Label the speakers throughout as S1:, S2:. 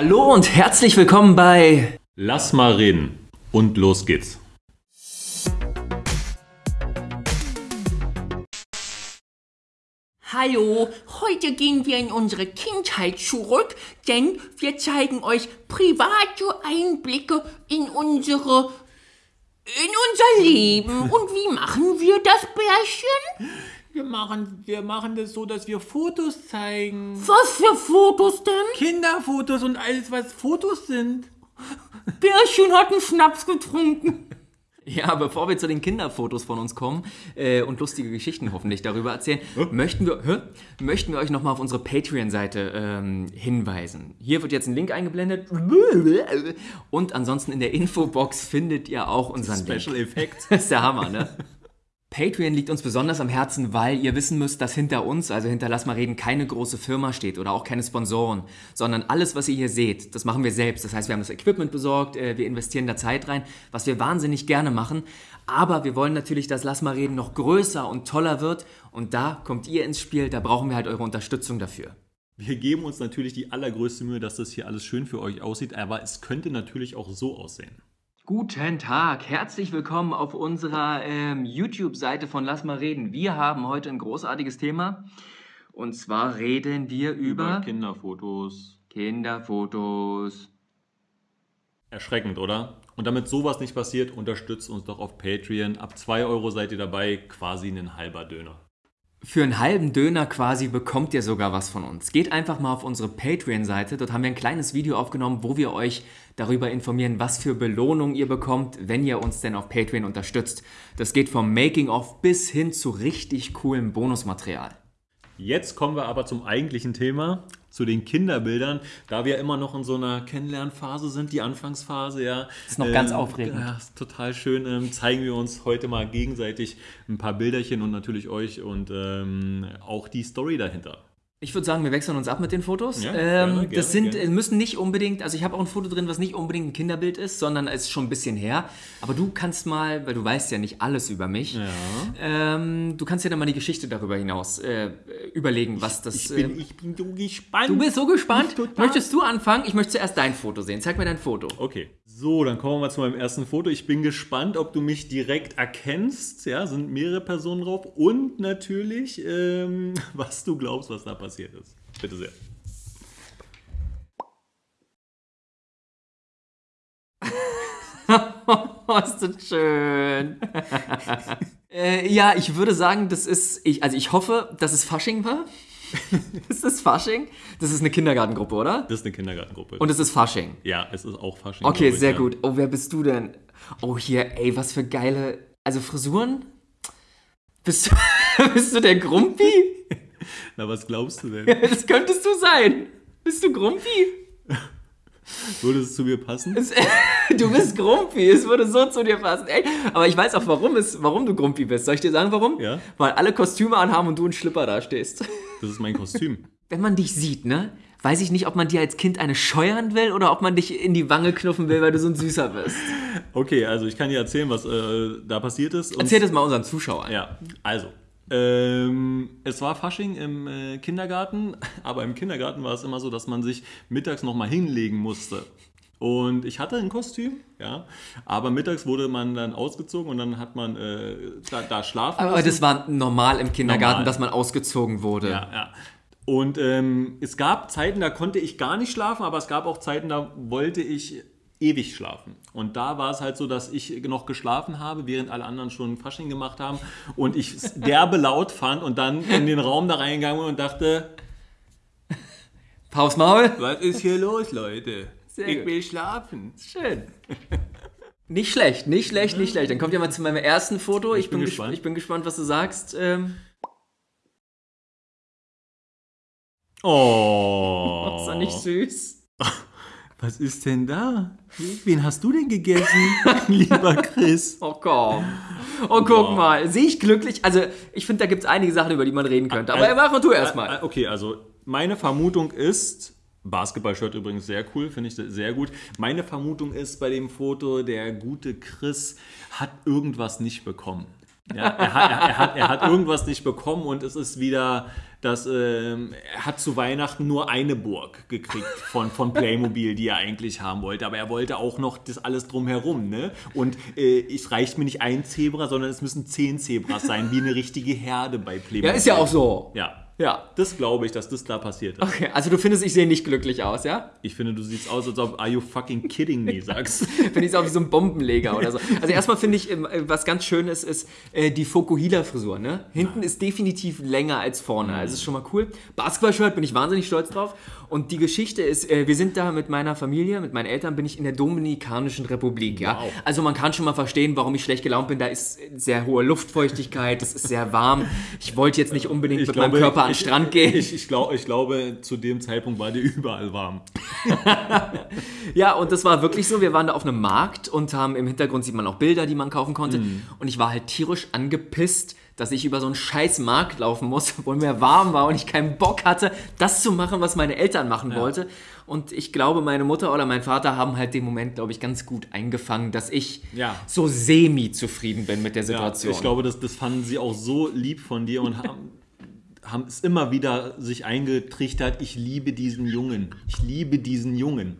S1: Hallo und herzlich willkommen bei
S2: Lass mal reden und los geht's.
S3: Hallo, heute gehen wir in unsere Kindheit zurück, denn wir zeigen euch private Einblicke in unsere in unser Leben. Und wie machen wir das, Bärchen?
S2: Wir machen, wir machen das so, dass wir Fotos zeigen.
S3: Was für Fotos denn?
S2: Kinderfotos und alles, was Fotos sind.
S3: Bärchen hat einen Schnaps getrunken.
S1: Ja, bevor wir zu den Kinderfotos von uns kommen äh, und lustige Geschichten hoffentlich darüber erzählen, möchten wir, hä? möchten wir euch nochmal auf unsere Patreon-Seite ähm, hinweisen. Hier wird jetzt ein Link eingeblendet und ansonsten in der Infobox findet ihr auch unseren
S2: Special
S1: Link.
S2: Effekt.
S1: Das ist der Hammer, ne? Patreon liegt uns besonders am Herzen, weil ihr wissen müsst, dass hinter uns, also hinter Lass mal reden, keine große Firma steht oder auch keine Sponsoren, sondern alles, was ihr hier seht, das machen wir selbst. Das heißt, wir haben das Equipment besorgt, äh, wir investieren da Zeit rein, was wir wahnsinnig gerne machen. Aber wir wollen natürlich, dass Lass mal reden noch größer und toller wird und da kommt ihr ins Spiel, da brauchen wir halt eure Unterstützung dafür.
S2: Wir geben uns natürlich die allergrößte Mühe, dass das hier alles schön für euch aussieht, aber es könnte natürlich auch so aussehen.
S1: Guten Tag, herzlich willkommen auf unserer ähm, YouTube-Seite von Lass mal reden. Wir haben heute ein großartiges Thema und zwar reden wir über,
S2: Kinderfotos.
S1: Kinderfotos.
S2: Erschreckend, oder? Und damit sowas nicht passiert, unterstützt uns doch auf Patreon. Ab 2 Euro seid ihr dabei, quasi ein halber Döner.
S1: Für einen halben Döner quasi bekommt ihr sogar was von uns. Geht einfach mal auf unsere Patreon-Seite. Dort haben wir ein kleines Video aufgenommen, wo wir euch darüber informieren, was für Belohnung ihr bekommt, wenn ihr uns denn auf Patreon unterstützt. Das geht vom Making-of bis hin zu richtig coolem Bonusmaterial.
S2: Jetzt kommen wir aber zum eigentlichen Thema, zu den Kinderbildern, da wir immer noch in so einer Kennenlernphase sind, die Anfangsphase, ja.
S1: Ist noch ganz aufregend.
S2: Ja, ist total schön. Ähm, zeigen wir uns heute mal gegenseitig ein paar Bilderchen und natürlich euch und ähm, auch die Story dahinter.
S1: Ich würde sagen, wir wechseln uns ab mit den Fotos.
S2: Ja,
S1: ähm,
S2: gerne, gerne,
S1: das sind,
S2: gerne.
S1: äh, müssen nicht unbedingt, also ich habe auch ein Foto drin, was nicht unbedingt ein Kinderbild ist, sondern es ist schon ein bisschen her. Aber du kannst mal, weil du weißt ja nicht alles über mich,
S2: Ja.
S1: ähm, du kannst dir dann mal die Geschichte darüber hinaus äh, überlegen, was das.
S2: Ich bin,
S1: äh,
S2: ich bin so gespannt.
S1: du bist so gespannt. Möchtest du anfangen? Ich möchte zuerst dein Foto sehen. Zeig mir dein Foto.
S2: Okay. So, dann kommen wir mal zu meinem ersten Foto. Ich bin gespannt, ob du mich direkt erkennst. Ja, sind mehrere Personen drauf. Und natürlich, ähm, was du glaubst, was da passiert ist. Bitte sehr.
S1: Oh, ist das schön. äh, ja, ich würde sagen, das ist, ich, also ich hoffe, dass es Fasching war. ist das Fasching? Das ist eine Kindergartengruppe, oder?
S2: Das ist eine Kindergartengruppe.
S1: Und es ist Fasching.
S2: ja, es ist auch Fasching.
S1: Okay, sehr
S2: ja.
S1: gut. Oh, wer bist du denn? Oh, hier, ey, was für geile. Also Frisuren? Bist du, bist du der Grumpi?
S2: Na, was glaubst du denn?
S1: Das könntest du sein. Bist du Grumpi?
S2: Würde es zu mir passen?
S1: Es, du bist Grumpi. Es würde so zu dir passen. Ey, aber ich weiß auch, warum, es, warum du Grumpi bist. Soll ich dir sagen, warum?
S2: Ja.
S1: Weil alle Kostüme anhaben und du in Schlipper da stehst.
S2: Das ist mein Kostüm.
S1: Wenn man dich sieht, ne? Weiß ich nicht, ob man dir als Kind eine scheuern will oder ob man dich in die Wange knuffen will, weil du so ein Süßer bist.
S2: Okay, also ich kann dir erzählen, was äh, da passiert ist. Und
S1: Erzähl das mal unseren Zuschauern.
S2: Ja, also. Ähm, es war Fasching im äh, Kindergarten, aber im Kindergarten war es immer so, dass man sich mittags nochmal hinlegen musste. Und ich hatte ein Kostüm, ja, aber mittags wurde man dann ausgezogen und dann hat man äh, da, da schlafen
S1: Aber
S2: lassen.
S1: das war normal im Kindergarten,
S2: Normal.
S1: dass man ausgezogen wurde.
S2: Ja, ja. Und ähm, es gab Zeiten, da konnte ich gar nicht schlafen, aber es gab auch Zeiten, da wollte ich ewig schlafen. Und da war es halt so, dass ich noch geschlafen habe, während alle anderen schon Fasching gemacht haben und ich es derbe laut fand und dann in den Raum da reingegangen bin und dachte,
S1: Paus Maul.
S2: was ist hier los, Leute?
S1: Sehr
S2: ich
S1: gut.
S2: will schlafen.
S1: Schön. Nicht schlecht, nicht schlecht, nicht schlecht. Dann kommt ja mal zu meinem ersten Foto. Ich, bin,
S2: bin
S1: gespannt.
S2: gespannt.
S1: ich bin gespannt, was du sagst. Ähm,
S2: Oh.
S1: ist doch nicht süß.
S2: Was ist denn da? Wen hast du denn gegessen, lieber Chris?
S1: Oh komm. Oh, guck mal. Sehe ich glücklich? Also, ich finde, da gibt es einige Sachen, über die man reden könnte. Aber
S2: Also-
S1: mach mal du erstmal.
S2: Ah, Okay, also meine Vermutung ist, Basketball-Shirt übrigens sehr cool, finde ich sehr gut. Meine Vermutung ist bei dem Foto, der gute Chris hat irgendwas nicht bekommen. Ja, er, hat, er, er, hat, er hat irgendwas nicht bekommen und es ist wieder dass ähm, er hat zu Weihnachten nur eine Burg gekriegt von, von Playmobil, die er eigentlich haben wollte. Aber er wollte auch noch das alles drumherum. Ne? Und äh, es reicht mir nicht ein Zebra, sondern es müssen zehn Zebras sein, wie eine richtige Herde bei Playmobil.
S1: Ja, ist ja auch so.
S2: Ja.
S1: Ja.
S2: Das glaube ich, dass das da passiert ist.
S1: Okay, also du findest, ich sehe nicht glücklich aus, ja?
S2: Ich finde, du siehst aus, als ob Are you fucking kidding me sagst.
S1: Finde ich auch wie so ein Bombenleger oder so. Also erstmal finde ich, ähm, was ganz schön ist, ist äh, die Fokuhila-Frisur. Ne? Hinten ist definitiv länger als vorne. Also ist schon mal cool. Basketball-Shirt bin ich wahnsinnig stolz drauf. Und die Geschichte ist, äh, wir sind da mit meiner Familie, mit meinen Eltern, bin ich in der Dominikanischen Republik. Ja?
S2: Wow.
S1: Also man kann schon mal verstehen, warum ich schlecht gelaunt bin. Da ist sehr hohe Luftfeuchtigkeit, es ist sehr warm. Ich wollte jetzt nicht unbedingt mit meinem Körper an den
S2: ich,
S1: Strand gehen.
S2: Ich, ich, glaub, ich glaube, zu dem Zeitpunkt war dir überall warm.
S1: Ja, und das war wirklich so. Wir waren da auf einem Markt und haben im Hintergrund sieht man auch Bilder, die man kaufen konnte. Und ich war halt tierisch angepisst, dass ich über so einen scheiß Markt laufen muss, obwohl mir warm war und ich keinen Bock hatte, das zu machen, was meine Eltern machen wollte. Und ich glaube, meine Mutter oder mein Vater haben halt den Moment, glaube ich, ganz gut eingefangen, dass ich
S2: Ja.
S1: so semi-zufrieden bin mit der
S2: Ja,
S1: Situation.
S2: ich glaube, das, das fanden sie auch so lieb von dir und haben, haben es immer wieder sich eingetrichtert, ich liebe diesen Jungen. Ich liebe diesen Jungen.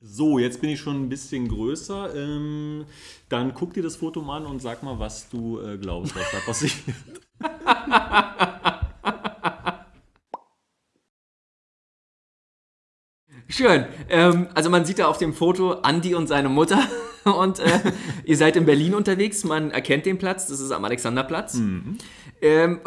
S2: So, jetzt bin ich schon ein bisschen größer. Ähm, dann guck dir das Foto mal an und sag mal, was du äh, glaubst, was da passiert.
S1: Schön. Ähm, also man sieht da auf dem Foto Andi und seine Mutter und äh, ihr seid in Berlin unterwegs. Man erkennt den Platz, das ist am Alexanderplatz. Ähm,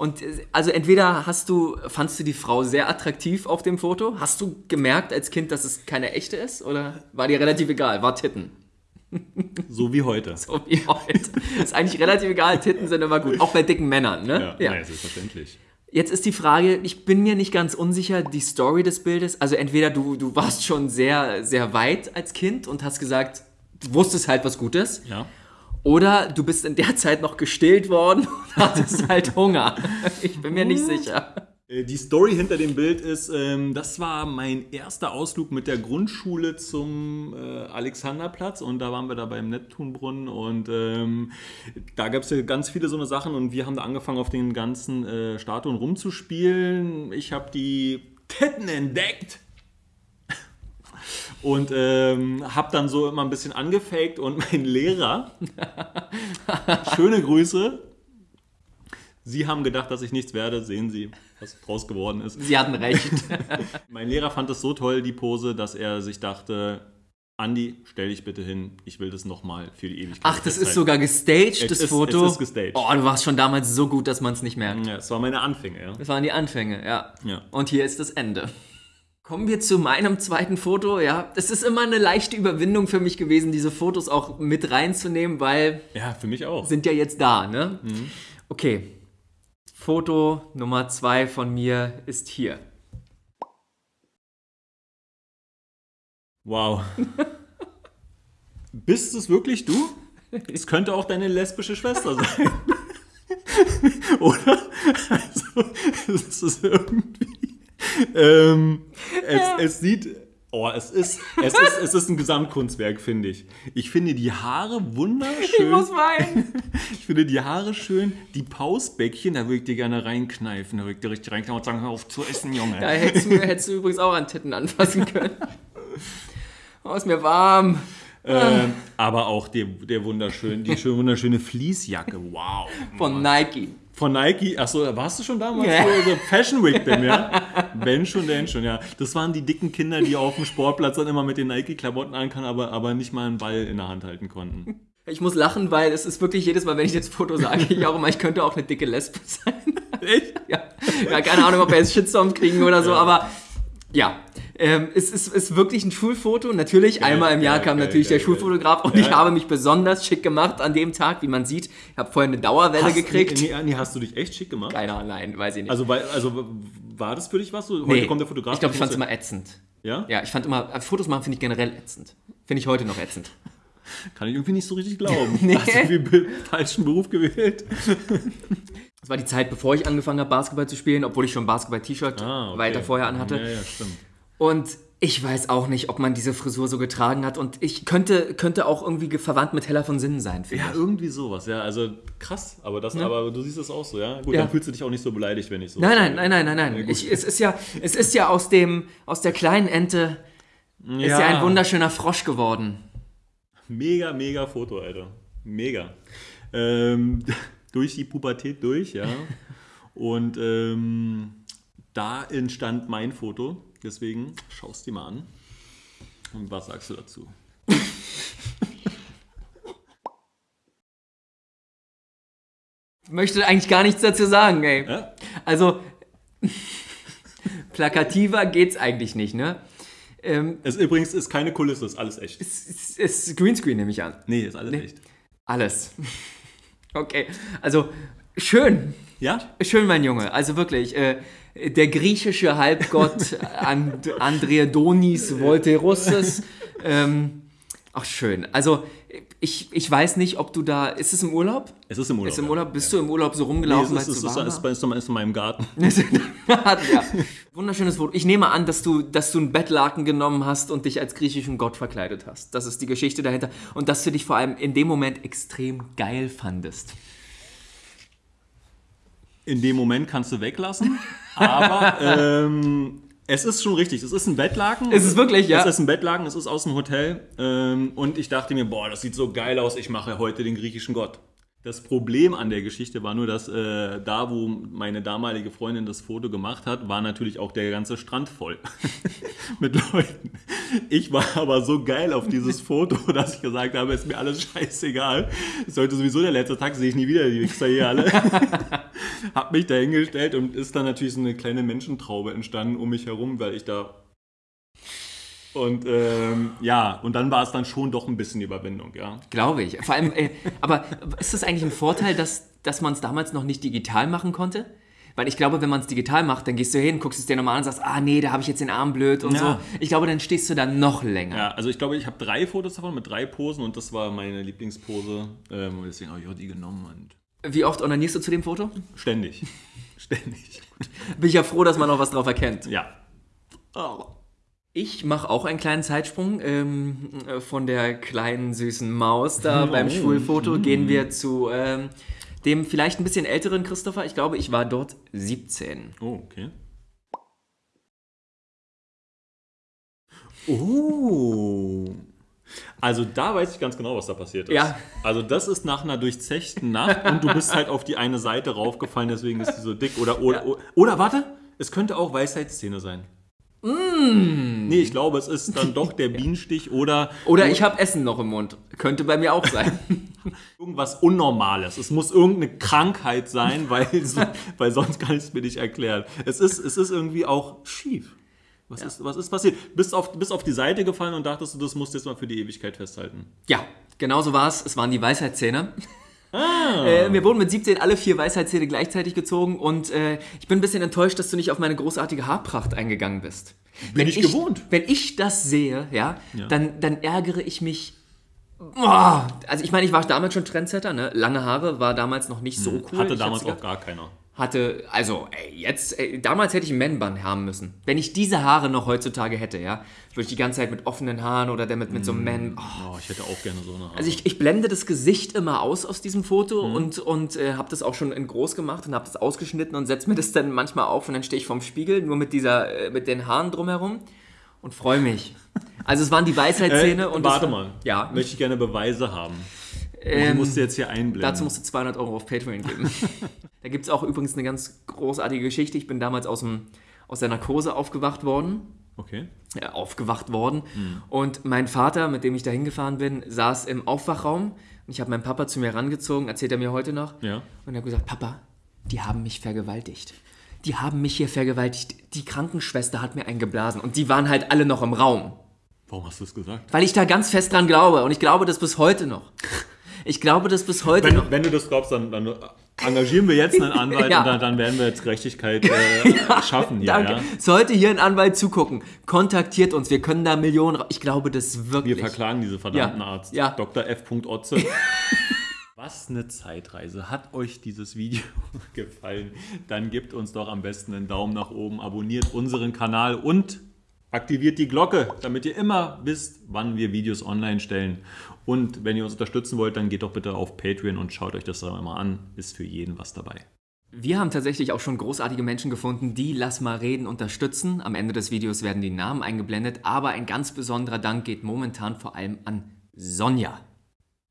S1: und äh, also entweder hast du, fandst du die Frau sehr attraktiv auf dem Foto? Hast du gemerkt als Kind, dass es keine echte ist? Oder war dir relativ egal? War Titten?
S2: So wie heute.
S1: So wie heute. ist eigentlich relativ egal, Titten sind immer gut. Auch bei dicken Männern, ne?
S2: Ja, ja. selbstverständlich.
S1: Jetzt ist die Frage, ich bin mir nicht ganz unsicher, die Story des Bildes. Also entweder du, du warst schon sehr, sehr weit als Kind und hast gesagt, du wusstest halt was Gutes.
S2: Ja.
S1: Oder du bist in der Zeit noch gestillt worden und hattest halt Hunger. Ich bin mir nicht sicher.
S2: Äh, Die Story hinter dem Bild ist, ähm, das war mein erster Ausflug mit der Grundschule zum äh, Alexanderplatz und da waren wir da beim Neptunbrunnen und ähm, da gab es ja ganz viele so eine Sachen und wir haben da angefangen auf den ganzen äh, Statuen rumzuspielen. Ich habe die Titten entdeckt und ähm, habe dann so immer ein bisschen angefaked und mein Lehrer, schöne Grüße, Sie haben gedacht, dass ich nichts werde. Sehen Sie, was draus geworden ist.
S1: Sie hatten recht.
S2: Mein Lehrer fand es so toll, die Pose, dass er sich dachte, Andi, stell dich bitte hin, ich will das nochmal für die Ewigkeit.
S1: Ach, das ist
S2: festhalten."
S1: sogar gestaged,
S2: Es
S1: das
S2: ist-
S1: Foto.
S2: es ist gestaged.
S1: Oh, du warst schon damals so gut, dass man es nicht merkt.
S2: Ja, es war meine Anfänge, ja.
S1: Das waren die Anfänge, ja.
S2: Ja.
S1: Und hier ist das Ende. Kommen wir zu meinem zweiten Foto, ja. Es ist immer eine leichte Überwindung für mich gewesen, diese Fotos auch mit reinzunehmen, weil
S2: Ja, für mich auch.
S1: sind ja jetzt da, ne? Okay. Foto Nummer zwei von mir ist hier.
S2: Wow. Bist es wirklich du? Es könnte auch deine lesbische Schwester sein. Oder? Also, es ist irgendwie. Ähm, es, es sieht. Oh, es ist, es, ist, es ist ein Gesamtkunstwerk, finde ich. Ich finde die Haare wunderschön.
S1: weinen.
S2: Ich finde die Haare schön. Die Pausbäckchen, da würde ich dir gerne reinkneifen. Da würde ich dir richtig reinkneifen und sagen, hör auf zu essen, Junge.
S1: Da hättest du, hättest du übrigens auch an Titten anfassen können. Oh, ist mir warm.
S2: Ähm, aber auch der, der wunderschön, die schön wunderschöne Fließjacke. Wow.
S1: Von Nike.
S2: Von Nike. Achso, warst du schon damals
S1: Ja.
S2: so, so Fashion Week denn, ja? Wenn schon, denn schon, ja. Das waren die dicken Kinder, die auf dem Sportplatz dann immer mit den Nike-Klamotten ankamen, aber, aber nicht mal einen Ball in der Hand halten konnten.
S1: Ich muss lachen, weil es ist wirklich jedes Mal, wenn ich das Foto sage, ich auch immer, ich könnte auch eine dicke Lesbe sein.
S2: Echt?
S1: Ja, ja keine Ahnung, ob wir jetzt Shitstorm kriegen oder so, aber ja. Ähm, es ist, ist wirklich ein Schulfoto. Natürlich, einmal im Jahr
S2: geil,
S1: kam
S2: geil,
S1: natürlich
S2: geil,
S1: der Schulfotograf und
S2: Ja.
S1: ich habe mich besonders schick gemacht an dem Tag, wie man sieht. Ich habe vorher eine Dauerwelle
S2: Hast,
S1: gekriegt.
S2: Nee, nee, hast du dich echt schick gemacht?
S1: Keiner, nein, weiß ich nicht.
S2: Also, weil, also war das für dich was? Heute
S1: Nee,
S2: kommt der Fotograf.
S1: Ich glaube, ich fand es immer ätzend.
S2: Ja?
S1: Ja, ich fand immer, äh, Fotos machen finde ich generell ätzend. Finde ich heute noch ätzend.
S2: Kann ich irgendwie nicht so richtig glauben.
S1: Nee.
S2: Hast du irgendwie falschen Beruf gewählt?
S1: Das war die Zeit, bevor ich angefangen habe, Basketball zu spielen, obwohl ich schon ein Basketball-T-Shirt
S2: Ah, okay.
S1: weiter vorher anhatte.
S2: Ja, ja, stimmt.
S1: Und Ich weiß auch nicht, ob man diese Frisur so getragen hat und ich könnte, könnte auch irgendwie ge- verwandt mit Heller von Sinnen sein,
S2: Ja,
S1: ich.
S2: irgendwie sowas, ja. Also krass, aber das, aber du siehst es auch so, ja. Gut,
S1: Ja.
S2: dann fühlst du dich auch nicht so beleidigt, wenn ich so.
S1: Nein, nein, nein, nein, nein, nein.
S2: Ja.
S1: Ich, es, ist ja, es ist ja aus, dem, aus der kleinen Ente ist ja ein wunderschöner Frosch geworden.
S2: Mega, mega Foto, Alter. Mega. Ähm, durch die Pubertät durch, ja. Und ähm, da entstand mein Foto. Deswegen schaust dir mal an. Und was sagst du dazu?
S1: Möchte eigentlich gar nichts dazu sagen, ey.
S2: Ja?
S1: Also, plakativer geht's eigentlich nicht, ne? Ähm,
S2: Es übrigens ist keine Kulisse, ist alles echt.
S1: es ist, es ist Greenscreen, nehme ich an.
S2: Nee, ist alles echt.
S1: Alles. Okay, also schön.
S2: Ja?
S1: Schön, mein Junge. Also wirklich, äh, der griechische Halbgott And Andreadonis Volterusses. Ähm, ach, schön. Also, ich, ich weiß nicht, ob du da. Ist es im Urlaub?
S2: Es ist im Urlaub.
S1: Ist im
S2: ja.
S1: Urlaub? Bist du im Urlaub so
S2: Nee,
S1: rumgelaufen,
S2: es ist, es
S1: es
S2: ist, es ist, ist, ist in meinem Garten.
S1: ja. Wunderschönes Foto. Ich nehme an, dass du, dass du ein Bettlaken genommen hast und dich als griechischen Gott verkleidet hast. Das ist die Geschichte dahinter. Und dass du dich vor allem in dem Moment extrem geil fandest.
S2: In dem Moment kannst du weglassen, aber ähm, es ist schon richtig. Es ist ein Bettlaken.
S1: Ist es wirklich, ja?
S2: Es ist ein Bettlaken, es ist aus dem Hotel. Ähm, und ich dachte mir, boah, das sieht so geil aus, ich mache heute den griechischen Gott. Das Problem an der Geschichte war nur, dass äh, da, wo meine damalige Freundin das Foto gemacht hat, war natürlich auch der ganze Strand voll mit Leuten. Ich war aber so geil auf dieses Foto, dass ich gesagt habe, ist mir alles scheißegal. Ist heute sowieso der letzte Tag, sehe ich nie wieder die Wichser hier alle. hab mich da hingestellt und ist dann natürlich so eine kleine Menschentraube entstanden um mich herum, weil ich da. Und ähm, ja, und dann war es dann schon doch ein bisschen Überwindung, ja.
S1: Glaube ich. Vor allem, äh, aber ist das eigentlich ein Vorteil, dass, dass man es damals noch nicht digital machen konnte? Weil ich glaube, wenn man es digital macht, dann gehst du hin, guckst es dir nochmal an und sagst, ah nee, da habe ich jetzt den Arm blöd und
S2: Ja.
S1: so. Ich glaube, dann stehst du da noch länger.
S2: Ja, also ich glaube, ich habe drei Fotos davon mit drei Posen und das war meine Lieblingspose. Ähm, und deswegen habe ich auch die genommen und
S1: Wie oft onanierst du zu dem Foto?
S2: ständig. ständig.
S1: Bin ich ja froh, dass man noch was drauf erkennt.
S2: Ja.
S1: Ich mache auch einen kleinen Zeitsprung. Ähm, äh, von der kleinen süßen Maus da beim Schulfoto gehen wir zu ähm, dem vielleicht ein bisschen älteren Christopher. Ich glaube, ich war dort 17.
S2: Oh, okay. Oh. Also da weiß ich ganz genau, was da passiert ist.
S1: Ja.
S2: Also das ist nach einer durchzechten Nacht und du bist halt auf die eine Seite raufgefallen, deswegen ist die so dick. Oder, oder, oder, oder warte, es könnte auch Weisheitszähne sein. Nee, ich glaube, es ist dann doch der Bienenstich oder,
S1: Oder ich habe Essen noch im Mund. Könnte bei mir auch sein.
S2: irgendwas Unnormales. Es muss irgendeine Krankheit sein, weil, so, weil sonst kann ich es mir nicht erklären. Es ist, es ist irgendwie auch schief. Was, ist, was ist passiert? Bist auf, bist auf die Seite gefallen und dachtest du, das musst du jetzt mal für die Ewigkeit festhalten.
S1: ja, genau so war es. Es waren die Weisheitszähne.
S2: Ah.
S1: Äh, mir wurden mit 17 alle vier Weisheitszähne gleichzeitig gezogen und äh, ich bin ein bisschen enttäuscht, dass du nicht auf meine großartige Haarpracht eingegangen bist. Bin
S2: ich gewohnt.
S1: Wenn ich das sehe, ja,
S2: Ja.
S1: Dann, dann ärgere ich mich. Boah. Also ich meine, ich war damals schon Trendsetter, ne? Lange Haare war damals noch nicht so cool.
S2: Hatte damals auch gar keiner.
S1: Hatte, also ey, jetzt, ey, damals hätte ich einen Man-Bun haben müssen. Wenn ich diese Haare noch heutzutage hätte, ja, würde ich die ganze Zeit mit offenen Haaren oder der mit, mit so einem Man. Oh.
S2: Oh, ich hätte auch gerne so eine Haare.
S1: Also ich, ich blende das Gesicht immer aus aus diesem Foto und, und äh, habe das auch schon in groß gemacht und habe das ausgeschnitten und setze mir das dann manchmal auf und dann stehe ich vorm Spiegel, nur mit dieser, äh, mit den Haaren drumherum und freue mich. Also es waren die Weisheitszähne
S2: äh,
S1: und
S2: warte
S1: das,
S2: mal.
S1: Ja.
S2: Möchte ich gerne Beweise haben.
S1: Ähm,
S2: die musst du jetzt hier einblenden.
S1: Dazu musst du 200 Euro auf Patreon geben. da gibt es auch übrigens eine ganz großartige Geschichte. Ich bin damals aus, dem, aus der Narkose aufgewacht worden.
S2: okay.
S1: äh, aufgewacht worden.
S2: Hm.
S1: Und mein Vater, mit dem ich da hingefahren bin, saß im Aufwachraum. Und ich habe meinen Papa zu mir rangezogen, erzählt er mir heute noch.
S2: Ja.
S1: Und er hat gesagt, Papa, die haben mich vergewaltigt. Die haben mich hier vergewaltigt. Die Krankenschwester hat mir einen geblasen. Und die waren halt alle noch im Raum.
S2: Warum hast du es gesagt?
S1: Weil ich da ganz fest dran glaube. Und ich glaube das bis heute noch. Ich glaube das bis heute noch.
S2: Wenn, wenn du das glaubst, dann, dann engagieren wir jetzt einen Anwalt
S1: Ja.
S2: und dann, dann werden wir jetzt Gerechtigkeit äh, schaffen hier.
S1: Danke.
S2: Ja?
S1: Sollte hier ein Anwalt zugucken, kontaktiert uns. Wir können da Millionen. Ich glaube das
S2: Wir
S1: wirklich.
S2: verklagen diese verdammten
S1: Ja.
S2: Arzt.
S1: Ja.
S2: Dr. F. Otze. Was eine Zeitreise. Hat euch dieses Video gefallen? Dann gebt uns doch am besten einen Daumen nach oben, abonniert unseren Kanal und Aktiviert die Glocke, damit ihr immer wisst, wann wir Videos online stellen. Und wenn ihr uns unterstützen wollt, dann geht doch bitte auf Patreon und schaut euch das mal an. Ist für jeden was dabei.
S1: Wir haben tatsächlich auch schon großartige Menschen gefunden, die Lass mal reden unterstützen. Am Ende des Videos werden die Namen eingeblendet, aber ein ganz besonderer Dank geht momentan vor allem an Sonja.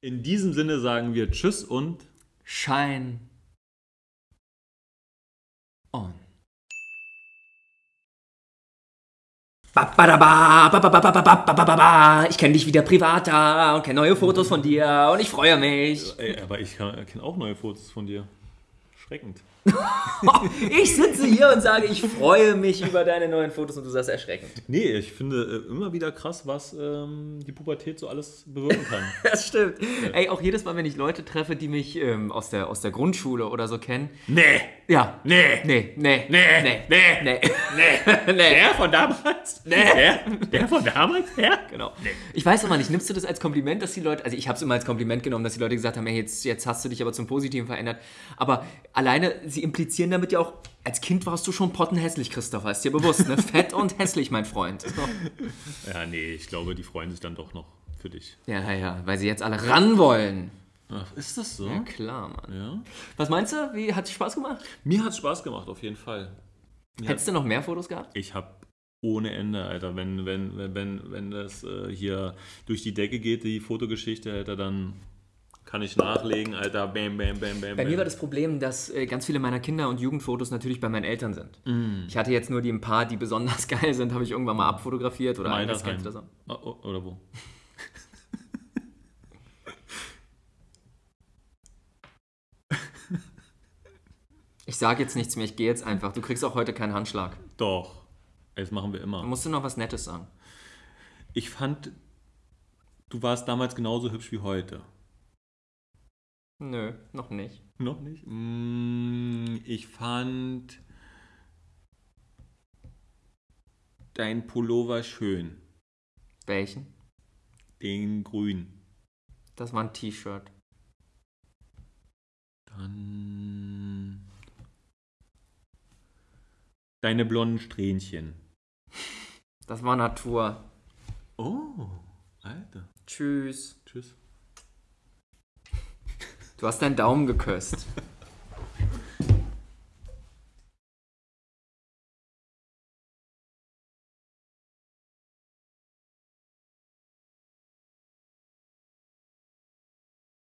S2: In diesem Sinne sagen wir Tschüss und
S1: Shine on. Ich kenne dich wieder privater und kenne neue Fotos von dir und ich freue mich.
S2: Ey, aber ich kenne auch neue Fotos von dir. Schreckend.
S1: Ich sitze hier und sage, ich freue mich über deine neuen Fotos und du sagst erschreckend.
S2: Nee, ich finde äh, immer wieder krass, was ähm, die Pubertät so alles bewirken kann.
S1: Das stimmt. Ey, auch jedes Mal, wenn ich Leute treffe, die mich ähm, aus, der, aus der Grundschule oder so kennen.
S2: nee,
S1: Ja.
S2: nee,
S1: Nee, nee,
S2: nee,
S1: nee,
S2: nee,
S1: nee.
S2: nee. Der von damals?
S1: Nee.
S2: Der, der von damals? Der?
S1: Genau. Ich weiß aber nicht, nimmst du das als Kompliment, dass die Leute, also ich habe es immer als Kompliment genommen, dass die Leute gesagt haben, hey, jetzt, jetzt hast du dich aber zum Positiven verändert. Aber alleine, sie implizieren damit ja auch, als Kind warst du schon pottenhässlich, Christopher, ist dir bewusst, ne? Fett und hässlich, mein Freund. So.
S2: Ja, nee, ich glaube, die freuen sich dann doch noch für dich.
S1: Ja, ja, ja, weil sie jetzt alle ran wollen.
S2: Ach, ist das so?
S1: Ja, klar, Mann.
S2: Ja.
S1: Was meinst du? Wie, hat es Spaß gemacht?
S2: Mir hat es Spaß gemacht, auf jeden Fall.
S1: Hättest du noch mehr Fotos gehabt?
S2: Ich habe ohne Ende, Alter. Wenn, wenn, wenn, wenn, wenn das äh, hier durch die Decke geht, die Fotogeschichte, Alter, dann kann ich nachlegen, Alter. Bam, bam, bam, bam.
S1: Bei mir war das Problem, dass äh, ganz viele meiner Kinder- und Jugendfotos natürlich bei meinen Eltern sind. Ich hatte jetzt nur die ein paar, die besonders geil sind, habe ich irgendwann mal abfotografiert oder eingescannt oder so.
S2: Oh, oh, oder wo?
S1: Ich sage jetzt nichts mehr, ich gehe jetzt einfach. Du kriegst auch heute keinen Handschlag.
S2: Doch. Das machen wir immer.
S1: musst du noch was Nettes sagen.
S2: Ich fand, du warst damals genauso hübsch wie heute.
S1: Nö, noch nicht.
S2: Noch nicht? Mm, Ich fand dein Pullover schön.
S1: Welchen?
S2: Den grün.
S1: Das war ein T-Shirt.
S2: Dann deine blonden Strähnchen.
S1: Das war Natur.
S2: Oh, Alter.
S1: Tschüss.
S2: Tschüss.
S1: Du hast deinen Daumen geküsst.